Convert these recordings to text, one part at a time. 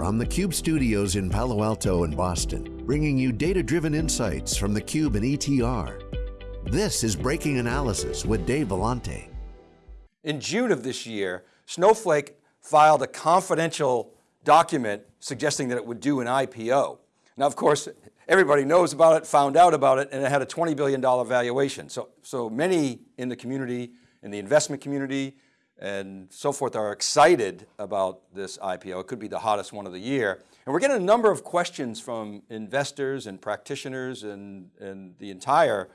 from the Cube studios in Palo Alto and Boston, bringing you data-driven insights from the Cube and ETR. This is Breaking Analysis with Dave Vellante. In June of this year, Snowflake filed a confidential document suggesting that it would do an IPO. Now, of course, everybody knows about it, found out about it, and it had a $20 billion valuation. So, so many in the community, in the investment community, and so forth are excited about this IPO. It could be the hottest one of the year. And we're getting a number of questions from investors and practitioners and, and the entire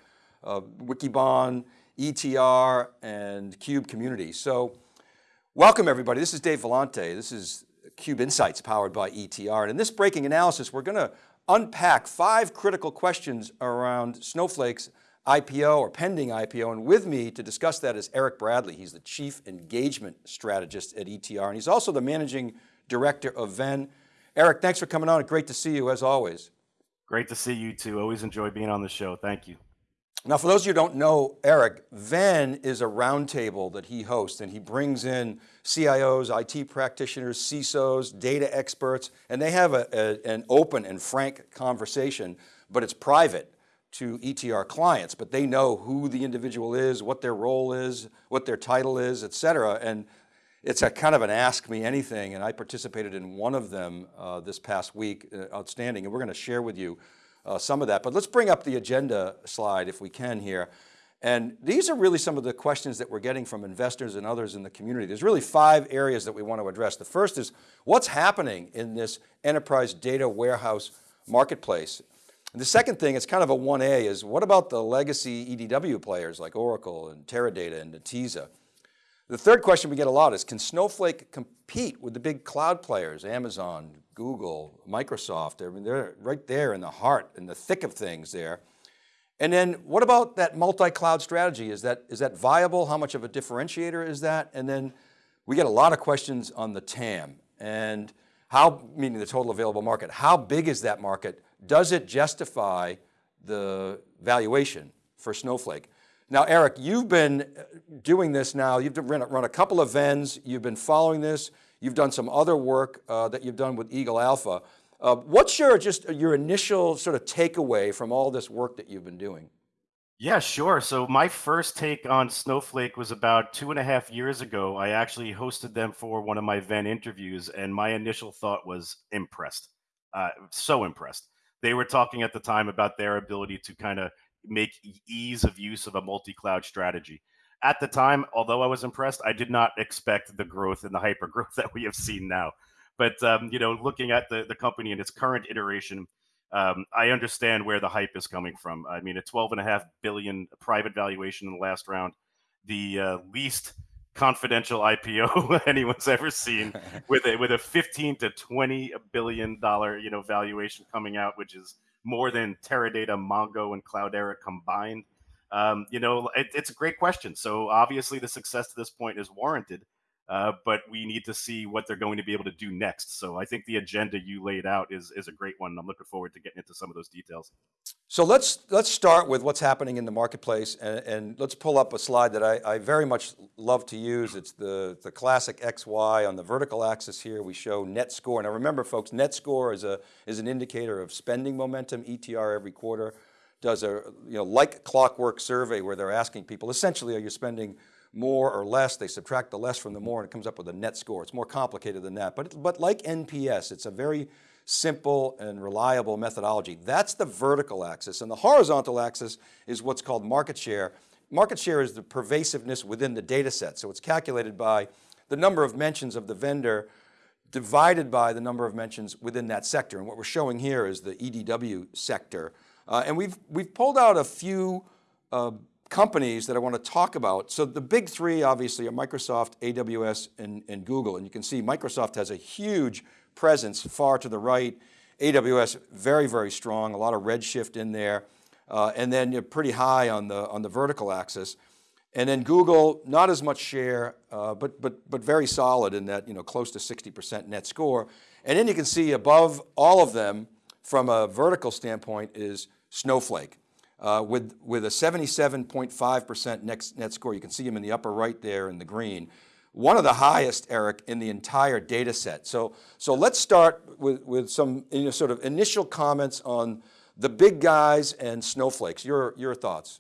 uh, Wikibon, ETR, and CUBE community. So welcome everybody. This is Dave Vellante. This is CUBE Insights powered by ETR. And in this breaking analysis, we're going to unpack five critical questions around Snowflake's IPO or pending IPO. And with me to discuss that is Eric Bradley. He's the Chief Engagement Strategist at ETR. And he's also the Managing Director of Venn. Eric, thanks for coming on. Great to see you as always. Great to see you too. Always enjoy being on the show. Thank you. Now, for those of you who don't know Eric, Venn is a roundtable that he hosts and he brings in CIOs, IT practitioners, CISOs, data experts, and they have a, a, an open and frank conversation, but it's private to ETR clients, but they know who the individual is, what their role is, what their title is, et cetera. And it's a kind of an ask me anything. And I participated in one of them uh, this past week, uh, outstanding. And we're going to share with you uh, some of that, but let's bring up the agenda slide if we can here. And these are really some of the questions that we're getting from investors and others in the community. There's really five areas that we want to address. The first is what's happening in this enterprise data warehouse marketplace. And the second thing, it's kind of a 1A, is what about the legacy EDW players like Oracle and Teradata and Netezza? The third question we get a lot is, can Snowflake compete with the big cloud players, Amazon, Google, Microsoft? I mean, they're right there in the heart, in the thick of things there. And then what about that multi-cloud strategy? Is that, is that viable? How much of a differentiator is that? And then we get a lot of questions on the TAM and how, meaning the total available market, how big is that market? Does it justify the valuation for Snowflake? Now, Eric, you've been doing this now, you've run, a couple of Venns, you've been following this, you've done some other work uh, that you've done with Eagle Alpha. Uh, what's your, just your initial sort of takeaway from all this work that you've been doing? Yeah, sure. So my first take on Snowflake was about two and a half years ago. I actually hosted them for one of my Venn interviews and my initial thought was impressed, uh, so impressed they were talking at the time about their ability to kind of make ease of use of a multi-cloud strategy. At the time, although I was impressed, I did not expect the growth and the hyper growth that we have seen now. But um, you know, looking at the the company in its current iteration, um, I understand where the hype is coming from. I mean, a 12 and a half billion private valuation in the last round, the uh, least confidential IPO anyone's ever seen with a with a 15 to 20 billion dollar you know valuation coming out which is more than Teradata, Mongo and Cloudera combined. Um, you know, it, it's a great question. So obviously the success to this point is warranted. Uh, but we need to see what they're going to be able to do next. So I think the agenda you laid out is, is a great one. I'm looking forward to getting into some of those details. So let's, let's start with what's happening in the marketplace and, and let's pull up a slide that I, I, very much love to use. It's the, the classic XY on the vertical axis here. We show net score. Now remember folks, net score is, a, is an indicator of spending momentum. ETR every quarter does a you know, like clockwork survey where they're asking people, essentially, are you spending more or less, they subtract the less from the more and it comes up with a net score. It's more complicated than that, but, but like NPS, it's a very simple and reliable methodology. That's the vertical axis and the horizontal axis is what's called market share. Market share is the pervasiveness within the data set. So it's calculated by the number of mentions of the vendor divided by the number of mentions within that sector. And what we're showing here is the EDW sector. Uh, and we've, we've pulled out a few uh, companies that I want to talk about. So the big three obviously are Microsoft, AWS, and, and Google. And you can see Microsoft has a huge presence far to the right. AWS, very, very strong, a lot of redshift in there. Uh, and then you're pretty high on the, on the vertical axis. And then Google, not as much share, uh, but, but, but very solid in that, you know, close to 60% net score. And then you can see above all of them from a vertical standpoint is Snowflake uh, with, with a 77.5% net, net score. You can see them in the upper right there in the green. one of the highest, Eric, in the entire data set. So, so let's start with, with some you know, sort of initial comments on the big guys and snowflakes. Your, your thoughts.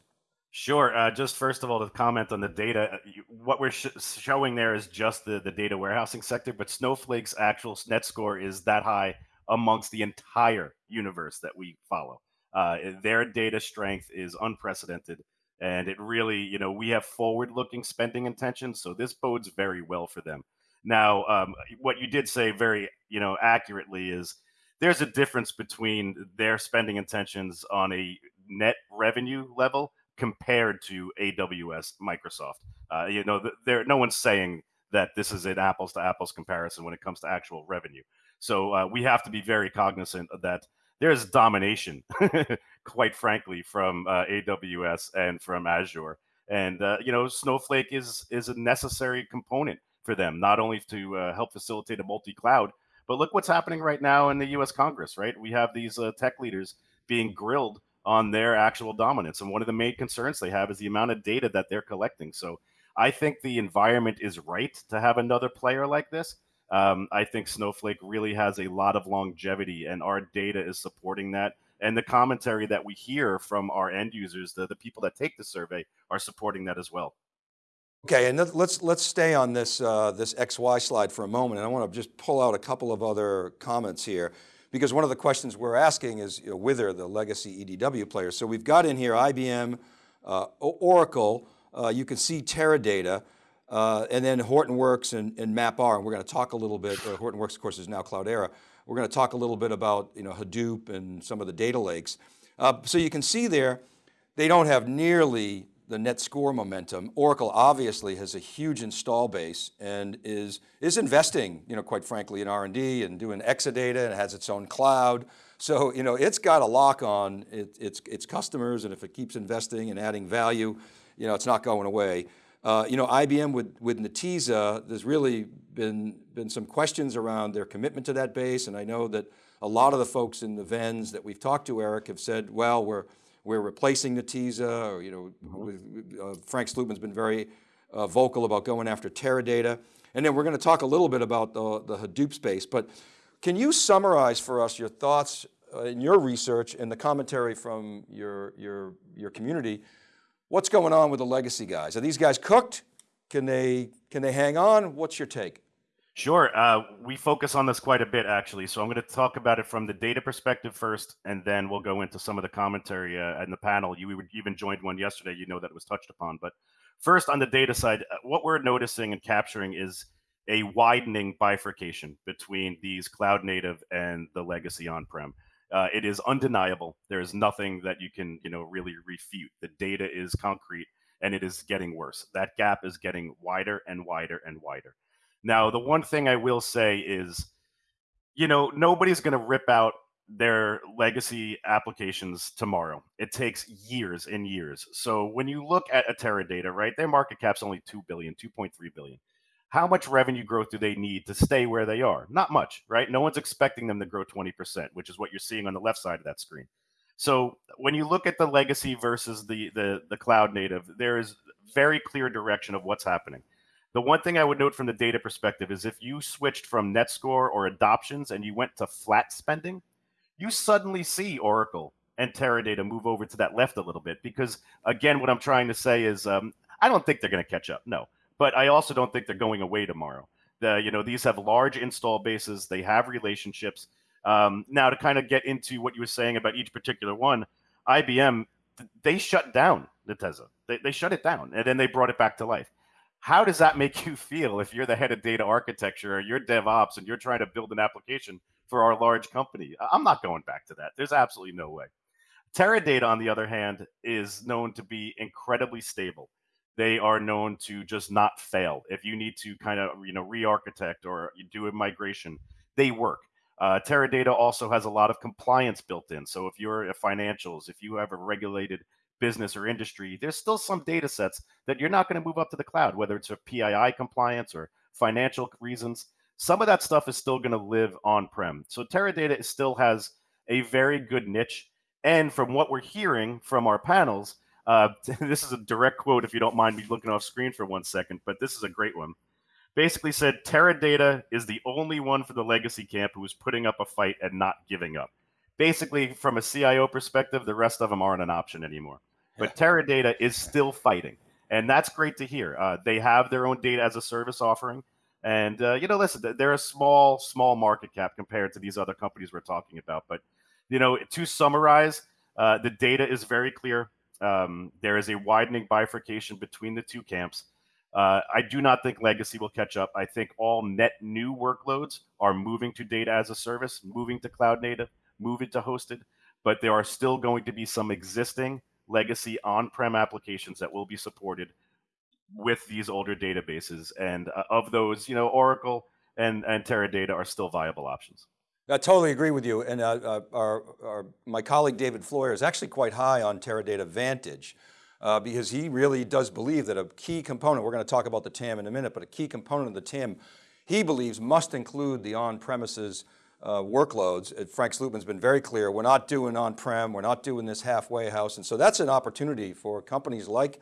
Sure. Uh, just first of all, to comment on the data, uh, what we're sh showing there is just the, the data warehousing sector, but Snowflake's actual net score is that high amongst the entire universe that we follow. Uh, their data strength is unprecedented. And it really, you know, we have forward looking spending intentions. So this bodes very well for them. Now, um, what you did say very, you know, accurately is there's a difference between their spending intentions on a net revenue level compared to AWS, Microsoft. Uh, you know, there no one's saying that this is an apples to apples comparison when it comes to actual revenue. So uh, we have to be very cognizant of that there's domination, quite frankly, from uh, AWS and from Azure. And uh, you know, Snowflake is is a necessary component for them, not only to uh, help facilitate a multi-cloud, but look what's happening right now in the U.S. Congress. Right, we have these uh, tech leaders being grilled on their actual dominance, and one of the main concerns they have is the amount of data that they're collecting. So, I think the environment is right to have another player like this. Um, I think Snowflake really has a lot of longevity, and our data is supporting that. And the commentary that we hear from our end users, the, the people that take the survey, are supporting that as well. Okay, and let's let's stay on this uh, this XY slide for a moment, and I want to just pull out a couple of other comments here, because one of the questions we're asking is you know, the legacy EDW players. So we've got in here IBM, uh, Oracle. Uh, you can see Teradata. Uh, and then Hortonworks and, and MapR, and we're going to talk a little bit, uh, Hortonworks of course is now Cloudera. We're going to talk a little bit about you know, Hadoop and some of the data lakes. Uh, so you can see there, they don't have nearly the net score momentum. Oracle obviously has a huge install base and is, is investing, you know, quite frankly in R&D and doing Exadata and has its own cloud. So, you know, it's got a lock on it, its, its customers and if it keeps investing and adding value, you know, it's not going away. Uh, you know, IBM with, with Netezza, there's really been, been some questions around their commitment to that base. And I know that a lot of the folks in the Venns that we've talked to, Eric, have said, well, we're, we're replacing Netezza, or, you know, mm -hmm. uh, Frank Slootman's been very uh, vocal about going after Teradata. And then we're going to talk a little bit about the, the Hadoop space, but can you summarize for us your thoughts uh, in your research and the commentary from your, your, your community What's going on with the legacy guys? Are these guys cooked? Can they, can they hang on? What's your take? Sure. Uh, we focus on this quite a bit, actually. So I'm going to talk about it from the data perspective first, and then we'll go into some of the commentary uh, in the panel. You even joined one yesterday. You know that it was touched upon. But first, on the data side, uh, what we're noticing and capturing is a widening bifurcation between these cloud native and the legacy on-prem. Uh, it is undeniable. There is nothing that you can, you know, really refute. The data is concrete, and it is getting worse. That gap is getting wider and wider and wider. Now, the one thing I will say is, you know, nobody's going to rip out their legacy applications tomorrow. It takes years and years. So when you look at a Teradata, right, their market cap's only 2 billion, 2.3 billion how much revenue growth do they need to stay where they are? Not much, right? No one's expecting them to grow 20%, which is what you're seeing on the left side of that screen. So when you look at the legacy versus the the, the cloud native, there is very clear direction of what's happening. The one thing I would note from the data perspective is if you switched from net score or adoptions and you went to flat spending, you suddenly see Oracle and Teradata move over to that left a little bit because again, what I'm trying to say is um, I don't think they're going to catch up. No, but I also don't think they're going away tomorrow. The, you know, these have large install bases. They have relationships. Um, now, to kind of get into what you were saying about each particular one, IBM, they shut down Netezza. They, they shut it down, and then they brought it back to life. How does that make you feel if you're the head of data architecture or you're DevOps and you're trying to build an application for our large company? I'm not going back to that. There's absolutely no way. Teradata, on the other hand, is known to be incredibly stable they are known to just not fail. If you need to kind of you know re-architect or do a migration, they work. Uh, Teradata also has a lot of compliance built in. So if you're a financials, if you have a regulated business or industry, there's still some data sets that you're not going to move up to the cloud, whether it's for PII compliance or financial reasons. Some of that stuff is still going to live on-prem. So Teradata still has a very good niche. And from what we're hearing from our panels, uh, this is a direct quote, if you don't mind me looking off screen for one second, but this is a great one. basically said Teradata is the only one for the legacy camp who is putting up a fight and not giving up. Basically, from a CIO perspective, the rest of them aren't an option anymore. But Teradata is still fighting, and that's great to hear. Uh, they have their own data as a service offering, and uh, you know, listen, they're a small, small market cap compared to these other companies we're talking about. But you know, to summarize, uh, the data is very clear. Um, there is a widening bifurcation between the two camps. Uh, I do not think legacy will catch up. I think all net new workloads are moving to data as a service, moving to cloud native, moving to hosted, but there are still going to be some existing legacy on-prem applications that will be supported with these older databases. And uh, of those, you know, Oracle and, and Teradata are still viable options. I totally agree with you. And uh, uh, our, our, my colleague David Floyer is actually quite high on Teradata Vantage uh, because he really does believe that a key component, we're going to talk about the TAM in a minute, but a key component of the TAM, he believes must include the on-premises uh, workloads. Frank Slootman's been very clear, we're not doing on-prem, we're not doing this halfway house. And so that's an opportunity for companies like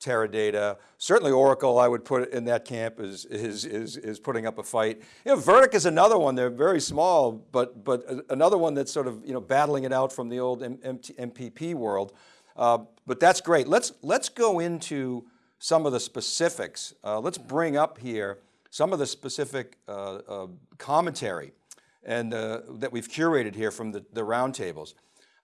Teradata. Certainly Oracle, I would put in that camp is, is, is, is putting up a fight. You know, Vertica is another one, they're very small, but, but another one that's sort of you know, battling it out from the old M MPP world. Uh, but that's great. Let's, let's go into some of the specifics. Uh, let's bring up here some of the specific uh, uh commentary and uh, that we've curated here from the, the roundtables.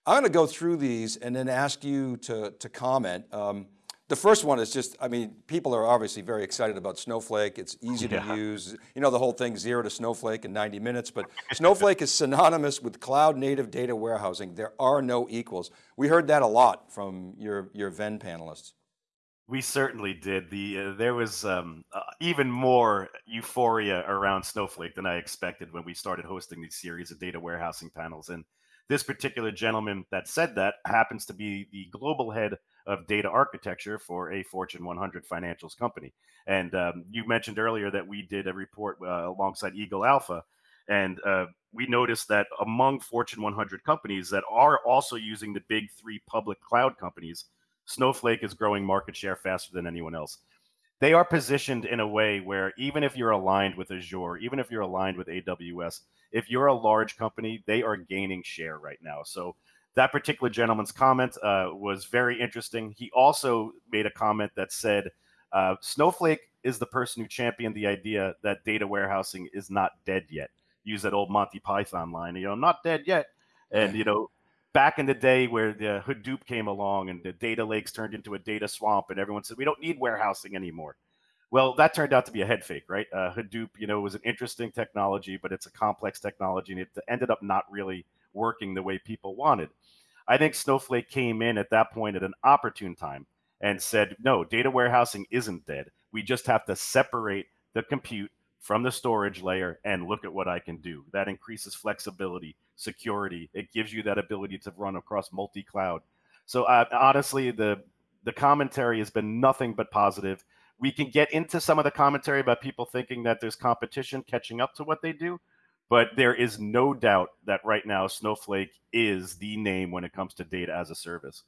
I'm going to go through these and then ask you to, to comment. Um, the first one is just, I mean, people are obviously very excited about Snowflake. It's easy yeah. to use. You know, the whole thing zero to Snowflake in 90 minutes, but Snowflake is synonymous with cloud native data warehousing. There are no equals. We heard that a lot from your, your Venn panelists. We certainly did. The uh, there was um, uh, even more euphoria around Snowflake than I expected when we started hosting these series of data warehousing panels. And this particular gentleman that said that happens to be the global head of data architecture for a Fortune 100 financials company. And um, you mentioned earlier that we did a report uh, alongside Eagle Alpha, and uh, we noticed that among Fortune 100 companies that are also using the big three public cloud companies, Snowflake is growing market share faster than anyone else. They are positioned in a way where even if you're aligned with Azure, even if you're aligned with AWS, if you're a large company, they are gaining share right now. So that particular gentleman's comment uh, was very interesting. He also made a comment that said, uh, Snowflake is the person who championed the idea that data warehousing is not dead yet. Use that old Monty Python line, you know, not dead yet. And, you know, back in the day where the Hadoop came along and the data lakes turned into a data swamp and everyone said, we don't need warehousing anymore. Well, that turned out to be a head fake, right? Uh, Hadoop, you know, was an interesting technology, but it's a complex technology and it ended up not really working the way people wanted. I think Snowflake came in at that point at an opportune time and said, no, data warehousing isn't dead. We just have to separate the compute from the storage layer and look at what I can do. That increases flexibility, security. It gives you that ability to run across multi-cloud. So uh, honestly, the the commentary has been nothing but positive. We can get into some of the commentary about people thinking that there's competition catching up to what they do, but there is no doubt that right now Snowflake is the name when it comes to data as a service.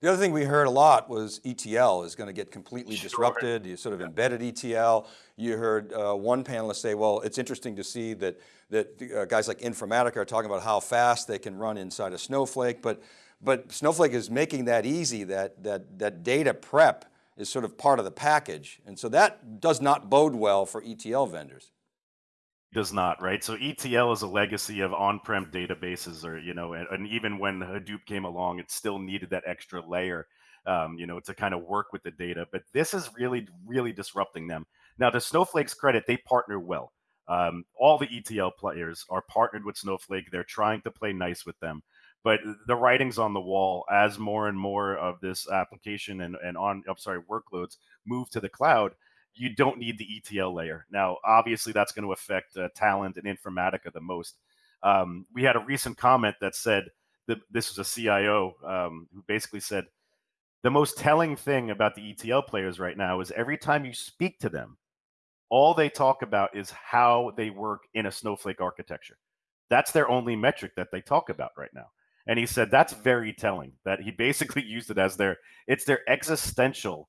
The other thing we heard a lot was ETL is going to get completely sure. disrupted. You sort of embedded ETL. You heard uh, one panelist say, well, it's interesting to see that, that uh, guys like Informatica are talking about how fast they can run inside of Snowflake, but, but Snowflake is making that easy, that, that, that data prep is sort of part of the package. And so that does not bode well for ETL vendors does not, right? So ETL is a legacy of on-prem databases, or you know, and, and, even when Hadoop came along, it still needed that extra layer, um, you know, to kind of work with the data. But this is really, really disrupting them. Now, to Snowflake's credit, they partner well. Um, all the ETL players are partnered with Snowflake. They're trying to play nice with them. But the writing's on the wall as more and more of this application and, and on, I'm sorry, workloads move to the cloud you don't need the ETL layer. Now, obviously, that's going to affect uh, Talend and Informatica the most. Um, we had a recent comment that said that this was a CIO um, who basically said the most telling thing about the ETL players right now is every time you speak to them, all they talk about is how they work in a Snowflake architecture. That's their only metric that they talk about right now. And he said that's very telling that he basically used it as their it's their existential,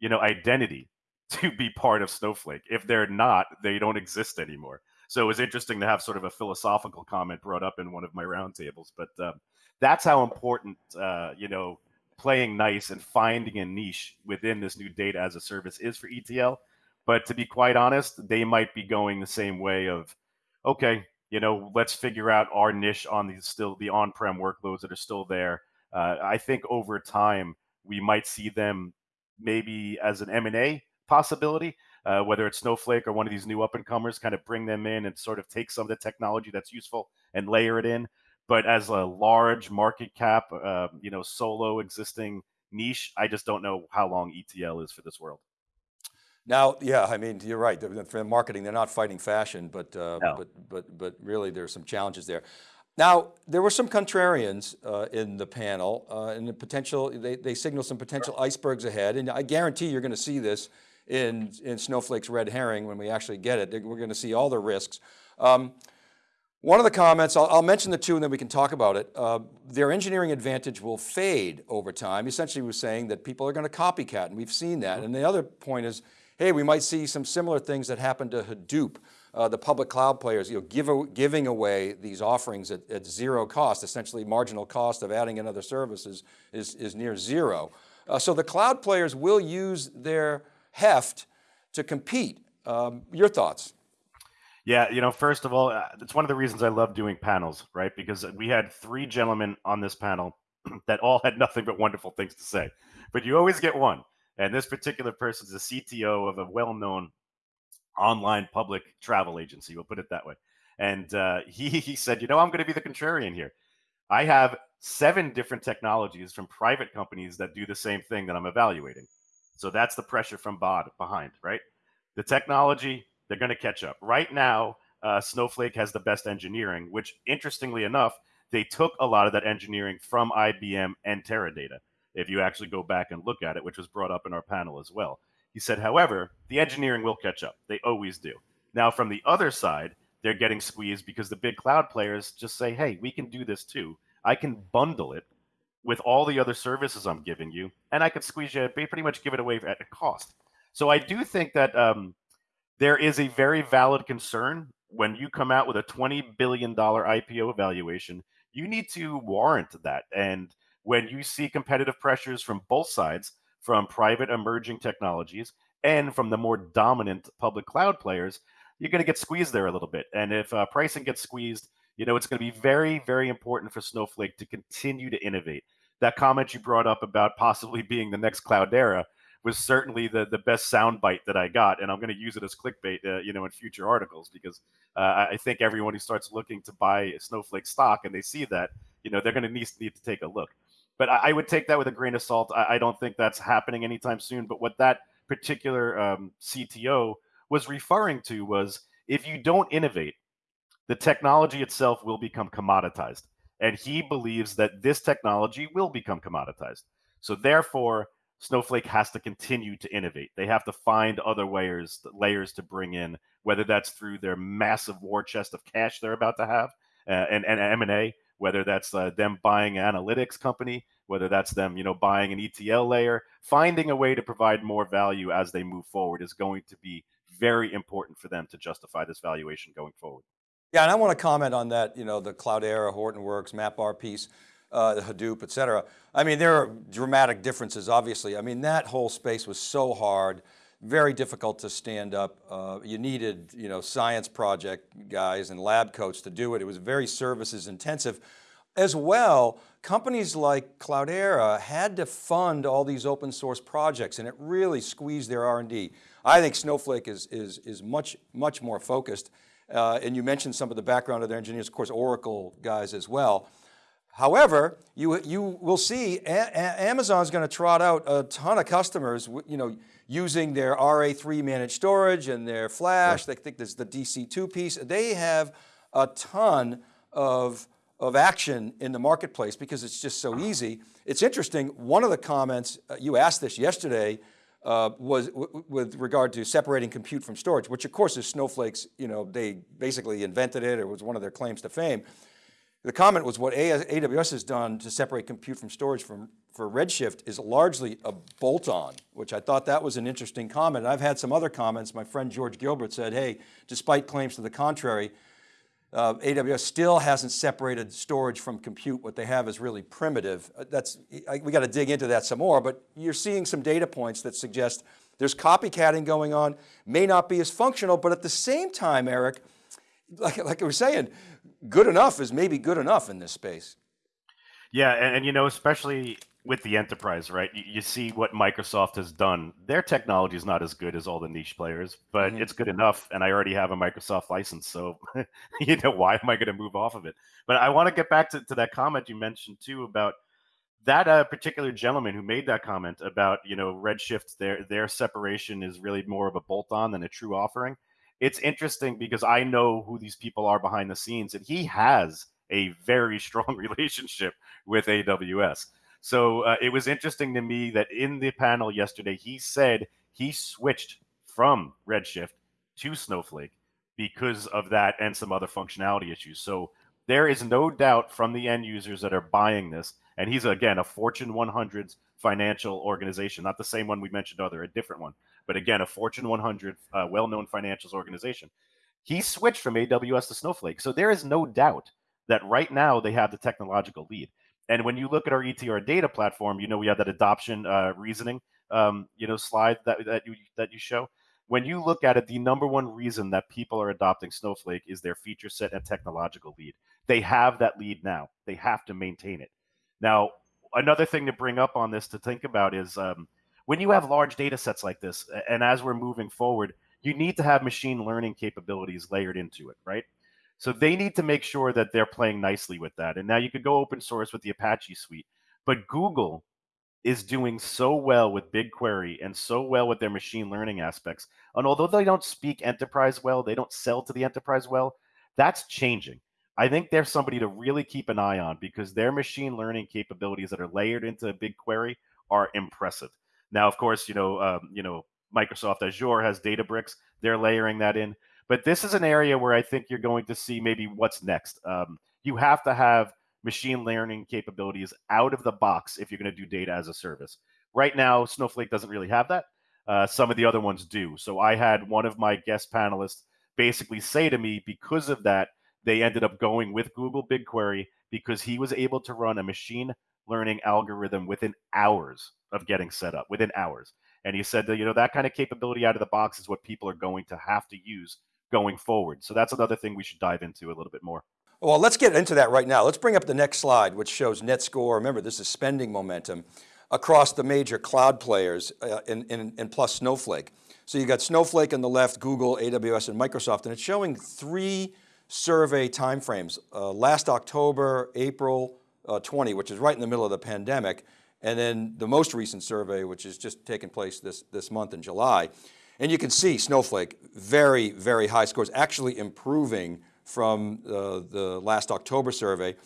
you know, identity to be part of Snowflake. If they're not, they don't exist anymore. So it was interesting to have sort of a philosophical comment brought up in one of my roundtables. But um, that's how important, uh, you know, playing nice and finding a niche within this new data as a service is for ETL. But to be quite honest, they might be going the same way of, okay, you know, let's figure out our niche on the still the on-prem workloads that are still there. Uh, I think over time we might see them maybe as an M&A possibility, uh, whether it's Snowflake or one of these new up and comers, kind of bring them in and sort of take some of the technology that's useful and layer it in. But as a large market cap, uh, you know, solo existing niche, I just don't know how long ETL is for this world. Now, yeah, I mean, you're right. For marketing, they're not fighting fashion, but uh, no. but but but really, there's some challenges there. Now, there were some contrarians uh, in the panel, uh, and the potential. They they signal some potential icebergs ahead, and I guarantee you're going to see this in in Snowflake's red herring when we actually get it. We're going to see all the risks. Um, one of the comments, I'll, I'll, mention the two and then we can talk about it. Uh, their engineering advantage will fade over time. Essentially was saying that people are going to copycat and we've seen that. And the other point is, hey, we might see some similar things that happened to Hadoop, uh, the public cloud players, you know, give giving away these offerings at, at, zero cost, essentially marginal cost of adding another services is, is near zero. Uh, so the cloud players will use their heft to compete. Um, your thoughts? Yeah, you know, first of all, uh, it's one of the reasons I love doing panels, right? Because we had three gentlemen on this panel that all had nothing but wonderful things to say. But you always get one. And this particular person is the CTO of a well known online public travel agency, we'll put it that way. And uh, he, he said, You know, I'm going to be the contrarian here. I have seven different technologies from private companies that do the same thing that I'm evaluating. So that's the pressure from bod behind, right? The technology, they're going to catch up. Right now, uh, Snowflake has the best engineering, which interestingly enough, they took a lot of that engineering from IBM and Teradata. If you actually go back and look at it, which was brought up in our panel as well. He said, however, the engineering will catch up. They always do. Now, from the other side, they're getting squeezed because the big cloud players just say, hey, we can do this too. I can bundle it with all the other services I'm giving you, and I could squeeze you, pretty much give it away at a cost. So I do think that um, there is a very valid concern when you come out with a $20 billion IPO evaluation, you need to warrant that. And when you see competitive pressures from both sides, from private emerging technologies and from the more dominant public cloud players, you're going to get squeezed there a little bit. And if uh, pricing gets squeezed, you know, it's going to be very, very important for Snowflake to continue to innovate. That comment you brought up about possibly being the next Cloudera was certainly the the best soundbite that I got, and I'm going to use it as clickbait, uh, you know, in future articles because uh, I think everyone who starts looking to buy Snowflake stock and they see that, you know, they're going to need, need to take a look. But I, I, would take that with a grain of salt. I, I, don't think that's happening anytime soon. But what that particular um, CTO was referring to was if you don't innovate, the technology itself will become commoditized. And he believes that this technology will become commoditized. So therefore, Snowflake has to continue to innovate. They have to find other layers layers to bring in, whether that's through their massive war chest of cash they're about to have uh, and, and M&A, whether that's uh, them buying an analytics company, whether that's them, you know, buying an ETL layer, finding a way to provide more value as they move forward is going to be very important for them to justify this valuation going forward. Yeah, and I want to comment on that, you know, the Cloudera, Hortonworks, MapR piece uh, the Hadoop, et cetera. I mean, there are dramatic differences, obviously. I mean, that whole space was so hard, very difficult to stand up. Uh, you needed, you know, science project guys and lab coats to do it. It was very services intensive. As well, companies like Cloudera had to fund all these open source projects and it really squeezed their R&D. I think Snowflake is, is, is much, much more focused. Uh, and you mentioned some of the background of their engineers, of course, Oracle guys as well. However, you, you will see Amazon's going to trot out a ton of customers, you know, using their RA3 managed storage and their flash. They think there's the DC2 piece. They have a ton of, of action in the marketplace because it's just so easy. It's interesting, one of the comments, uh, you asked this yesterday, uh, was with regard to separating compute from storage, which of course is Snowflake's, you know, they basically invented it, it was one of their claims to fame. the comment was what AWS has done to separate compute from storage from, for Redshift is largely a bolt-on, which I thought that was an interesting comment. I've had some other comments. My friend George Gilbert said, hey, despite claims to the contrary, uh, AWS still hasn't separated storage from compute. What they have is really primitive. Uh, that's, I, we got to dig into that some more, but you're seeing some data points that suggest there's copycatting going on, may not be as functional, but at the same time, Eric, like, like I was saying, good enough is maybe good enough in this space. Yeah, and, and you know, especially with the enterprise, right? You, you, see what Microsoft has done. Their technology is not as good as all the niche players, but mm-hmm. it's good enough. And I already have a Microsoft license, so you know why am I going to move off of it? But I want to get back to, to that comment you mentioned too about that uh, particular gentleman who made that comment about you know Redshift. Their their separation is really more of a bolt on than a true offering it's interesting because I know who these people are behind the scenes, and he has a very strong relationship with AWS. So uh, it was interesting to me that in the panel yesterday, he said he switched from Redshift to Snowflake because of that and some other functionality issues. So there is no doubt from the end users that are buying this, and he's again a Fortune 100 financial organization, not the same one we mentioned other, a different one but again, a Fortune 100 uh, well known financials organization. He switched from AWS to Snowflake. So there is no doubt that right now they have the technological lead. And when you look at our ETR data platform, you know, we have that adoption uh, reasoning, um, you know, slide that, that, you, that you show. When you look at it, the number one reason that people are adopting Snowflake is their feature set and technological lead. They have that lead now. They have to maintain it. Now, another thing to bring up on this to think about is um, when you have large data sets like this, and as we're moving forward, you need to have machine learning capabilities layered into it, right? So they need to make sure that they're playing nicely with that. And now you could go open source with the Apache suite, but Google is doing so well with BigQuery and so well with their machine learning aspects. And although they don't speak enterprise well, they don't sell to the enterprise well, that's changing. I think they're somebody to really keep an eye on because their machine learning capabilities that are layered into BigQuery are impressive. Now, of course, you know, um, you know, Microsoft Azure has Databricks; they're layering that in. But this is an area where I think you're going to see maybe what's next. Um, you have to have machine learning capabilities out of the box if you're going to do data as a service. Right now, Snowflake doesn't really have that. Uh, some of the other ones do. So I had one of my guest panelists basically say to me, because of that, they ended up going with Google BigQuery because he was able to run a machine learning algorithm within hours of getting set up, within hours. And he said that, you know, that kind of capability out of the box is what people are going to have to use going forward. So that's another thing we should dive into a little bit more. Well, let's get into that right now. Let's bring up the next slide, which shows net score. Remember, this is spending momentum across the major cloud players uh, and, and, and plus Snowflake. So you got Snowflake on the left, Google, AWS, and Microsoft, and it's showing three survey timeframes. Uh, last October, April, uh, 20, which is right in the middle of the pandemic, and then the most recent survey, which is just taking place this, this month in July. And you can see Snowflake, very, very high scores, actually improving from uh, the last October survey.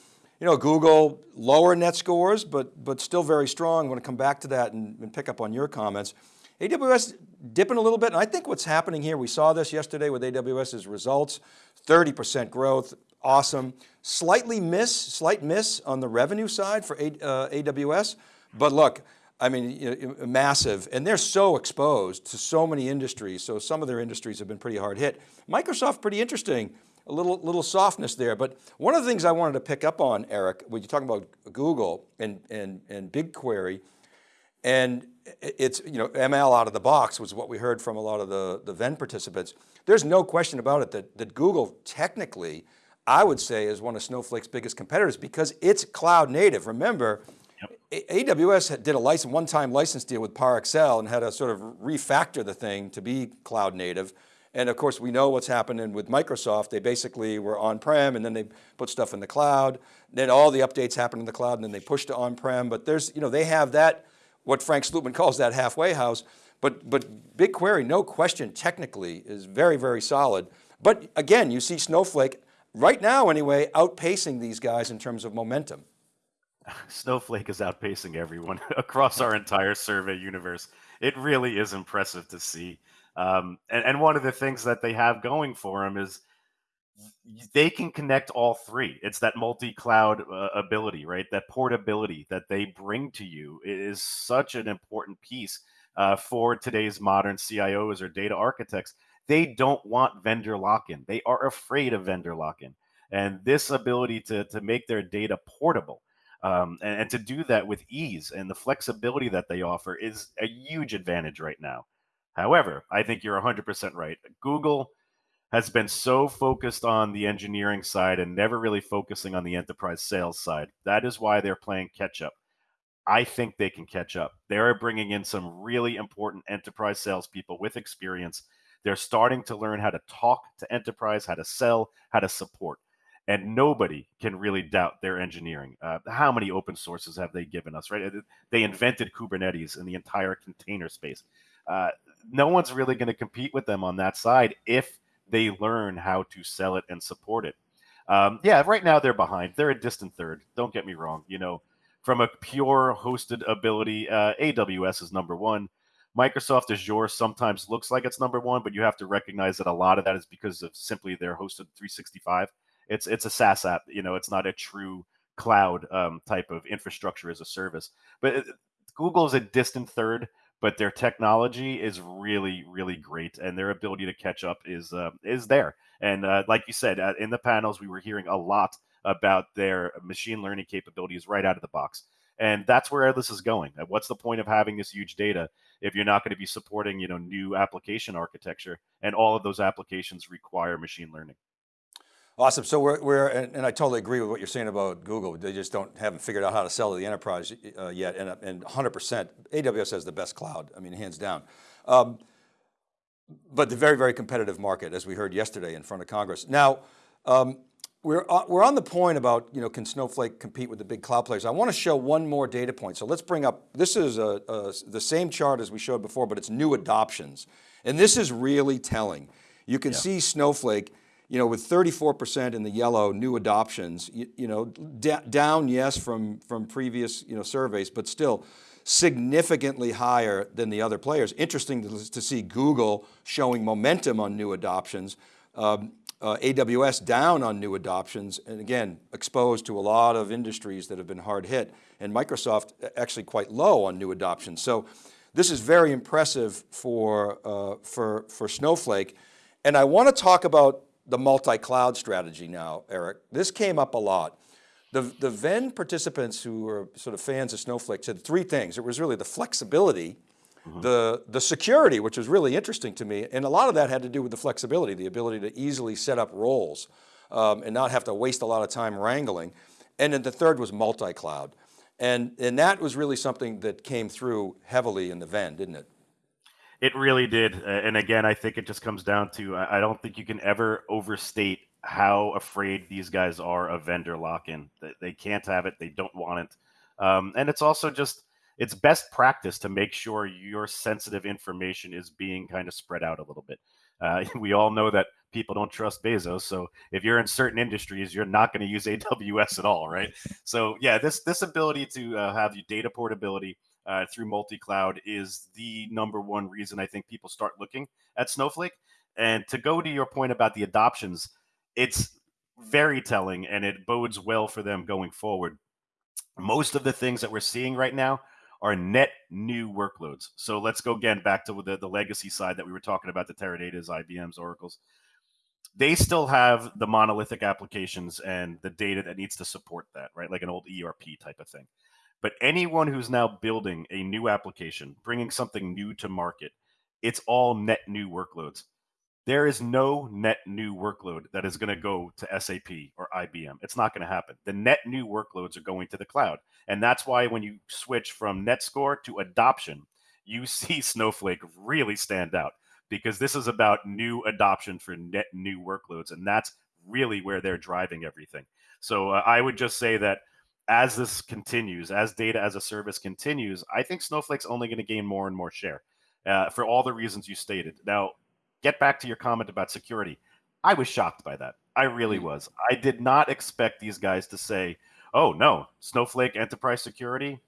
You know, Google, lower net scores, but, but still very strong. I want to come back to that and, and pick up on your comments. AWS dipping a little bit, and I think what's happening here, we saw this yesterday with AWS's results, 30% growth, awesome. Slightly miss, slight miss on the revenue side for uh, AWS, but look, I mean, you know, massive, and they're so exposed to so many industries. So some of their industries have been pretty hard hit. Microsoft, pretty interesting, a little, little softness there. But one of the things I wanted to pick up on, Eric, when you're talking about Google and, and, and BigQuery, and it's, you know, ML out of the box was what we heard from a lot of the, the Venn participants. There's no question about it that, that Google technically I would say is one of Snowflake's biggest competitors because it's cloud native. Remember. AWS did a license, one-time license deal with ParAccel and had to sort of refactor the thing to be cloud native. And of course, we know what's happening with Microsoft. They basically were on-prem and then they put stuff in the cloud. Then all the updates happen in the cloud and then they push to on-prem. But there's, you know, they have that, what Frank Slootman calls that halfway house. But, but BigQuery, no question, technically is very, very solid. But again, you see Snowflake right now anyway, outpacing these guys in terms of momentum. Snowflake is outpacing everyone across our entire survey universe. It really is impressive to see. Um, and, and, one of the things that they have going for them is they can connect all three. It's that multi-cloud uh, ability, right? That portability that they bring to you is such an important piece uh, for today's modern CIOs or data architects. They don't want vendor lock-in. They are afraid of vendor lock-in, and this ability to to make their data portable um, and, and to do that with ease and the flexibility that they offer is a huge advantage right now. However, I think you're 100% right. Google has been so focused on the engineering side and never really focusing on the enterprise sales side. That is why they're playing catch up. I think they can catch up. They are bringing in some really important enterprise salespeople with experience. They're starting to learn how to talk to enterprise, how to sell, how to support. And nobody can really doubt their engineering. Uh, how many open sources have they given us, right? They invented Kubernetes in the entire container space. Uh, no one's really going to compete with them on that side if they learn how to sell it and support it. Um, yeah, right now they're behind. They're a distant third. Don't get me wrong. You know, from a pure hosted ability, uh, AWS is number one. Microsoft Azure sometimes looks like it's number one, but you have to recognize that a lot of that is because of simply their hosted 365. It's it's a SaaS app. You know, it's not a true cloud um, type of infrastructure as a service. But uh, Google is a distant third but their technology is really really great and their ability to catch up is uh, is there and uh, like you said uh, in the panels we were hearing a lot about their machine learning capabilities right out of the box and that's where this is going what's the point of having this huge data if you're not going to be supporting you know new application architecture and all of those applications require machine learning Awesome. So we're, we're and, and, I totally agree with what you're saying about Google. They just don't haven't figured out how to sell to the enterprise uh, yet. And, and 100%, AWS has the best cloud. I mean, hands down. Um, but the very, very competitive market, as we heard yesterday in front of Congress. Now, um, we're, uh, we're on the point about, you know, can Snowflake compete with the big cloud players? I want to show one more data point. So let's bring up, this is a, a, the same chart as we showed before, but it's new adoptions. And this is really telling. You can yeah. see Snowflake you know, with 34% in the yellow new adoptions, you, you know, down yes from, from previous, you know, surveys, but still significantly higher than the other players. Interesting to, to see Google showing momentum on new adoptions, um, uh, AWS down on new adoptions, and again, exposed to a lot of industries that have been hard hit, and Microsoft actually quite low on new adoptions. So this is very impressive for, uh, for, for Snowflake. And I want to talk about the multi-cloud strategy now, Eric. This came up a lot. The, the Venn participants who were sort of fans of Snowflake said three things. It was really the flexibility, mm -hmm. the, the security, which was really interesting to me. And a lot of that had to do with the flexibility, the ability to easily set up roles um, and not have to waste a lot of time wrangling. And then the third was multi-cloud. And, and that was really something that came through heavily in the Venn, didn't it? It really did. And again, I think it just comes down to I don't think you can ever overstate how afraid these guys are of vendor lock-in. That they can't have it. They don't want it. Um, and it's also just it's best practice to make sure your sensitive information is being kind of spread out a little bit. Uh, we all know that people don't trust Bezos. So if you're in certain industries, you're not going to use AWS at all, right? So yeah, this this ability to uh, have your data portability uh, through multi-cloud is the number one reason I think people start looking at Snowflake. And to go to your point about the adoptions, it's very telling and it bodes well for them going forward. Most of the things that we're seeing right now are net new workloads. So let's go again back to the, the legacy side that we were talking about, the Teradata's, IBM's, Oracle's. They still have the monolithic applications and the data that needs to support that, right? Like an old ERP type of thing. But anyone who's now building a new application, bringing something new to market, it's all net new workloads. There is no net new workload that is going to go to SAP or IBM. It's not going to happen. The net new workloads are going to the cloud. And that's why when you switch from NetScore to adoption, you see Snowflake really stand out because this is about new adoption for net new workloads. And that's really where they're driving everything. So uh, I would just say that as this continues, as data as a service continues, I think Snowflake's only going to gain more and more share uh, for all the reasons you stated. Now, get back to your comment about security. I was shocked by that. I really mm. was. I did not expect these guys to say, "Oh no, Snowflake enterprise security,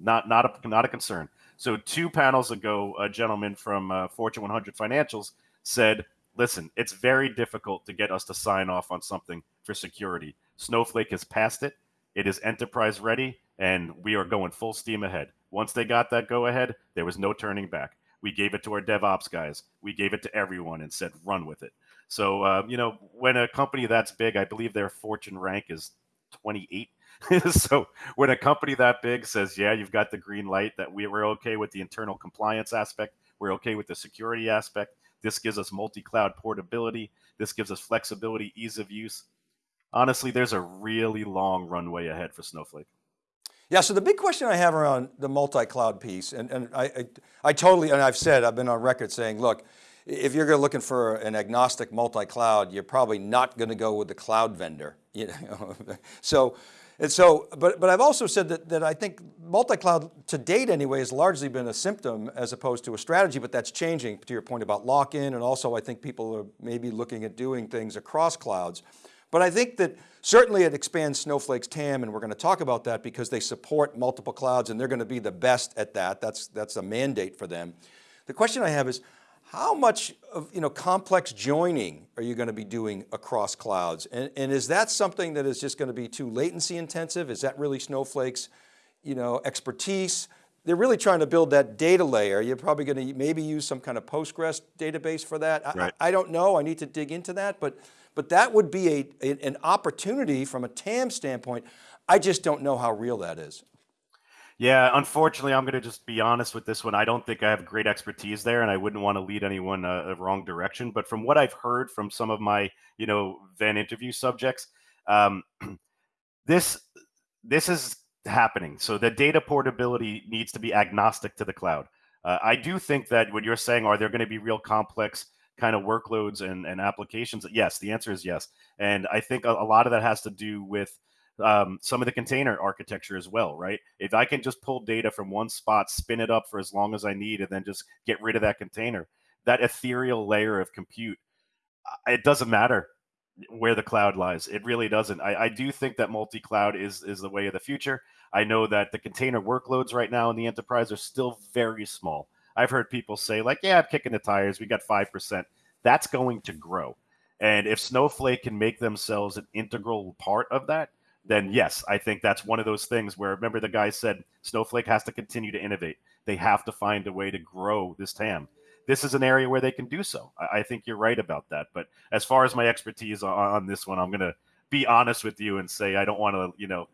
not not a not a concern." So two panels ago, a gentleman from uh, Fortune 100 Financials said, listen, it's very difficult to get us to sign off on something for security. Snowflake has passed it. It is enterprise ready, and we are going full steam ahead. Once they got that go ahead, there was no turning back. We gave it to our DevOps guys. We gave it to everyone and said, run with it. So, uh, you know, when a company that's big, I believe their fortune rank is 28. so when a company that big says, yeah, you've got the green light that we were okay with the internal compliance aspect, we're okay with the security aspect, this gives us multi-cloud portability, this gives us flexibility, ease of use. Honestly, there's a really long runway ahead for Snowflake. Yeah, so the big question I have around the multi-cloud piece, and, and I, I, I, totally, and I've said, I've been on record saying, look, if you're looking for an agnostic multi-cloud, you're probably not going to go with the cloud vendor. You know? so, and so, but, but I've also said that, that I think multi-cloud to date anyway has largely been a symptom as opposed to a strategy, but that's changing to your point about lock-in. And also I think people are maybe looking at doing things across clouds. But I think that certainly it expands Snowflake's TAM and we're going to talk about that because they support multiple clouds and they're going to be the best at that. That's, that's a mandate for them. The question I have is, how much of you know, complex joining are you going to be doing across clouds? And, and is that something that is just going to be too latency intensive? Is that really Snowflake's you know, expertise? They're really trying to build that data layer. You're probably going to maybe use some kind of Postgres database for that. Right. I, I don't know, I need to dig into that, but but that would be a, a, an opportunity from a TAM standpoint. I just don't know how real that is. Yeah, unfortunately, I'm going to just be honest with this one. I don't think I have great expertise there, and I wouldn't want to lead anyone uh, a wrong direction. But from what I've heard from some of my, you know, Venn interview subjects, um, this this is happening. So the data portability needs to be agnostic to the cloud. Uh, I do think that what you're saying, are there going to be real complex kind of workloads and, and applications? Yes, the answer is yes. And I think a, a lot of that has to do with um, some of the container architecture as well, right? If I can just pull data from one spot, spin it up for as long as I need, and then just get rid of that container, that ethereal layer of compute, it doesn't matter where the cloud lies. It really doesn't. I, I do think that multi-cloud is is the way of the future. I know that the container workloads right now in the enterprise are still very small. I've heard people say like, yeah, I'm kicking the tires. We got 5%. That's going to grow. And if Snowflake can make themselves an integral part of that, then yes, I think that's one of those things where remember the guy said Snowflake has to continue to innovate. They have to find a way to grow this TAM. This is an area where they can do so. I, think you're right about that. But as far as my expertise on, on this one, I'm going to be honest with you and say I don't want to, you know,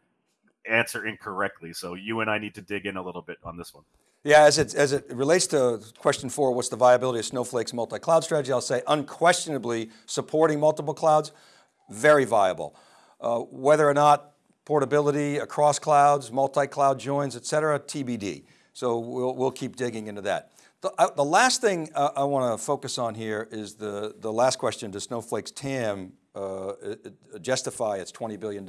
answer incorrectly. So you and I need to dig in a little bit on this one. Yeah, as it, as it relates to question four, what's the viability of Snowflake's multi-cloud strategy? I'll say unquestionably supporting multiple clouds, very viable. Uh, whether or not portability across clouds, multi-cloud joins, et cetera, TBD. So we'll, we'll keep digging into that. The, uh, the last thing uh, I want to focus on here is the, the last question, does Snowflake's TAM uh, justify its $20 billion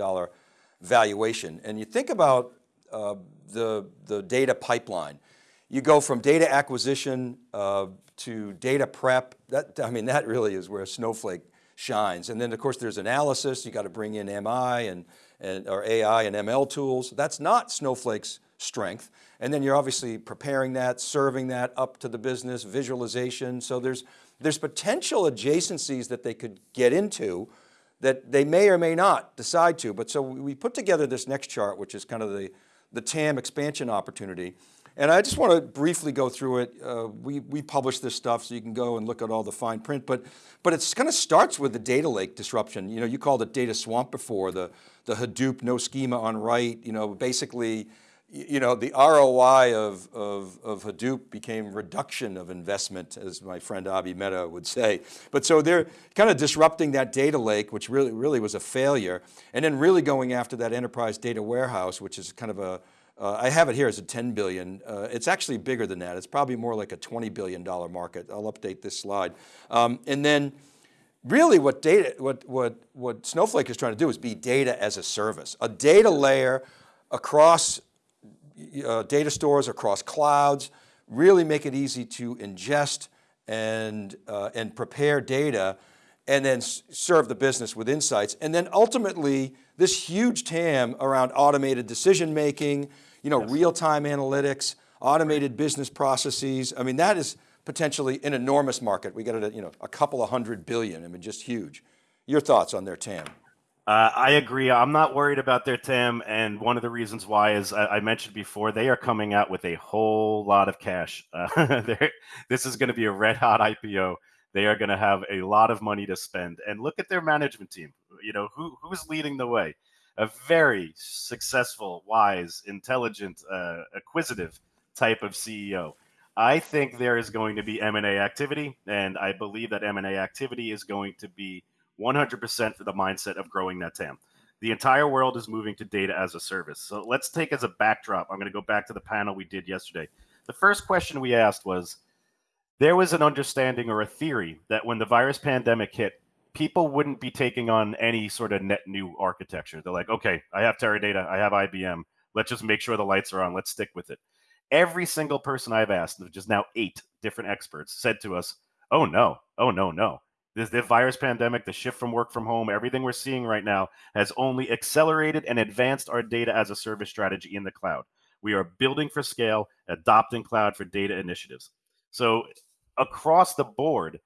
valuation? And you think about uh, the, the data pipeline you go from data acquisition uh, to data prep. That, I mean, that really is where Snowflake shines. And then of course there's analysis. You got to bring in MI and, and or AI and ML tools. That's not Snowflake's strength. And then you're obviously preparing that, serving that up to the business, visualization. So there's, there's potential adjacencies that they could get into that they may or may not decide to. But so we put together this next chart, which is kind of the, the TAM expansion opportunity. And I just want to briefly go through it. Uh, we, we publish this stuff so you can go and look at all the fine print, but, but it kind of starts with the data lake disruption. You know, you called it data swamp before, the, the Hadoop, no schema on write, you know, basically, you know, the ROI of, of, of Hadoop became reduction of investment, as my friend Abhi Mehta would say. But so they're kind of disrupting that data lake, which really, really was a failure, and then really going after that enterprise data warehouse, which is kind of a, uh, I have it here as a 10 billion. Uh, it's actually bigger than that. It's probably more like a 20 billion dollar market. I'll update this slide. Um, and then really what data, what, what, what Snowflake is trying to do is be data as a service, a data layer across uh, data stores, across clouds, really make it easy to ingest and, uh, and prepare data and then serve the business with insights. And then ultimately, this huge TAM around automated decision-making, you know, yes. real-time analytics, automated business processes. I mean, that is potentially an enormous market. We got it at you know a couple of hundred billion. I mean, just huge. Your thoughts on their TAM? Uh, I agree. I'm not worried about their TAM, and one of the reasons why is I, I mentioned before they are coming out with a whole lot of cash. Uh, this is going to be a red hot IPO. They are going to have a lot of money to spend, and look at their management team. You know who who's leading the way? A very successful, wise, intelligent, uh, acquisitive type of CEO. I think there is going to be M&A activity, and I believe that M&A activity is going to be 100% for the mindset of growing that TAM. The entire world is moving to data as a service. So let's take as a backdrop. I'm going to go back to the panel we did yesterday. The first question we asked was there was an understanding or a theory that when the virus pandemic hit, people wouldn't be taking on any sort of net new architecture. They're like, okay, I have Teradata, I have IBM. Let's just make sure the lights are on. Let's stick with it. Every single person I've asked, which is now eight different experts, said to us, oh no, oh no, no this, the virus pandemic, the shift from work from home, everything we're seeing right now has only accelerated and advanced our data as a service strategy in the cloud. We are building for scale, adopting cloud for data initiatives. So across the board,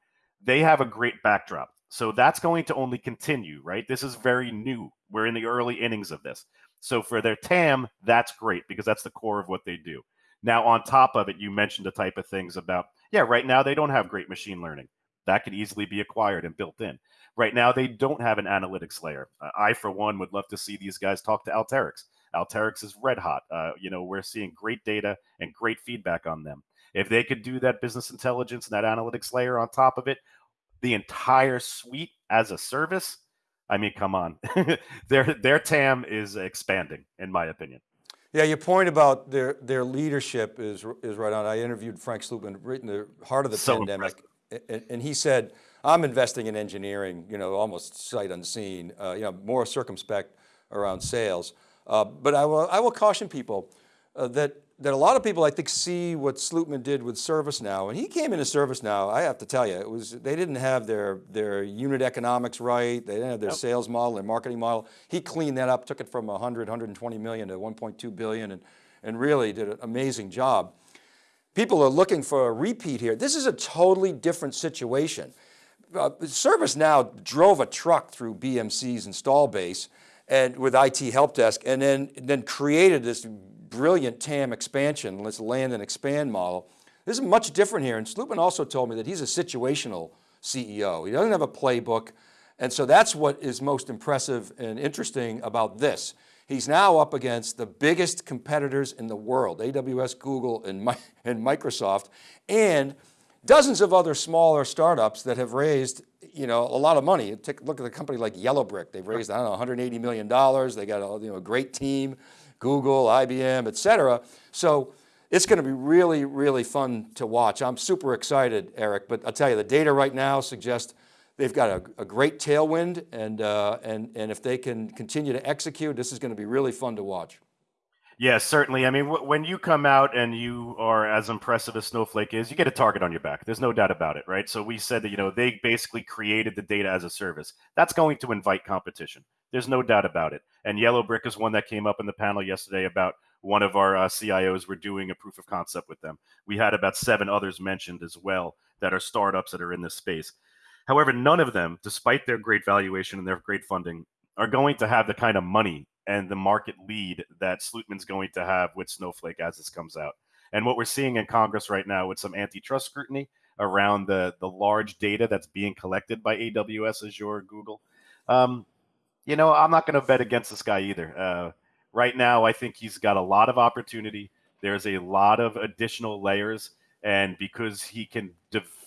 they have a great backdrop. So that's going to only continue, right? This is very new. We're in the early innings of this. So for their TAM, that's great because that's the core of what they do. Now, on top of it, you mentioned the type of things about, yeah, right now they don't have great machine learning that could easily be acquired and built in. Right now, they don't have an analytics layer. Uh, I, for one, would love to see these guys talk to Alteryx. Alteryx is red hot. Uh, you know, we're seeing great data and great feedback on them. If they could do that business intelligence and that analytics layer on top of it, the entire suite as a service, I mean, come on, their their TAM is expanding, in my opinion. Yeah, your point about their their leadership is is right on. I interviewed Frank Slootman right in the heart of the so pandemic. Impressive and, and he said, I'm investing in engineering, you know, almost sight unseen, uh, you know, more circumspect around sales. Uh, but I will, I will caution people uh, that, that a lot of people I think see what Slootman did with ServiceNow and he came into ServiceNow, I have to tell you, it was, they didn't have their, their unit economics right. They didn't have their yep. sales model their marketing model. He cleaned that up, took it from 100, 120 million to 1.2 billion and, and really did an amazing job people are looking for a repeat here. This is a totally different situation. Uh, ServiceNow drove a truck through BMC's install base and with IT help desk and then, then created this brilliant TAM expansion, let's land and expand model. This is much different here. And Slootman also told me that he's a situational CEO. He doesn't have a playbook. And so that's what is most impressive and interesting about this. He's now up against the biggest competitors in the world, AWS, Google, and, and Microsoft, and dozens of other smaller startups that have raised you know, a lot of money. Take look at a company like Yellowbrick. They've raised, I don't know, 180 million dollars. They got a, you know, a great team, Google, IBM, et cetera. So it's going to be really, really fun to watch. I'm super excited, Eric, but I'll tell you, the data right now suggests They've got a, a great tailwind and, uh, and, and if they can continue to execute, this is going to be really fun to watch. Yeah, certainly. I mean, when you come out and you are as impressive as Snowflake is, you get a target on your back. There's no doubt about it, right? So we said that, you know, they basically created the data as a service. That's going to invite competition. There's no doubt about it. And Yellowbrick is one that came up in the panel yesterday about one of our uh, CIOs were doing a proof of concept with them. We had about seven others mentioned as well that are startups that are in this space. However, none of them, despite their great valuation and their great funding, are going to have the kind of money and the market lead that Slootman's going to have with Snowflake as this comes out. And what we're seeing in Congress right now with some antitrust scrutiny around the, the large data that's being collected by AWS, Azure, Google. Um, you know, I'm not going to bet against this guy either. Uh, right now, I think he's got a lot of opportunity. There's a lot of additional layers and because he can,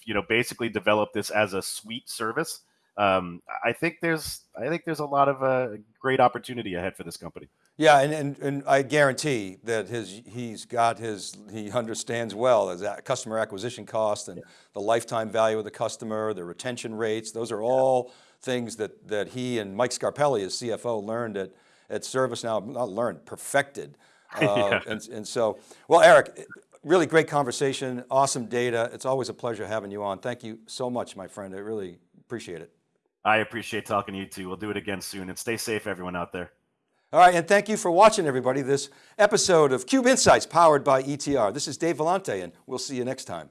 you know, basically develop this as a suite service, um, I think there's I think there's a lot of uh, great opportunity ahead for this company. Yeah, and, and, and I guarantee that his he's got his he understands well as customer acquisition cost and yeah. the lifetime value of the customer, the retention rates. Those are all things that that he and Mike Scarpelli, as CFO, learned at at ServiceNow. Not learned, perfected. Uh, yeah. and, and so, well, Eric, really great conversation, awesome data. It's always a pleasure having you on. Thank you so much, my friend. I really appreciate it. I appreciate talking to you too. We'll do it again soon and stay safe, everyone out there. All right, and thank you for watching everybody, this episode of Cube Insights powered by ETR. This is Dave Vellante and we'll see you next time.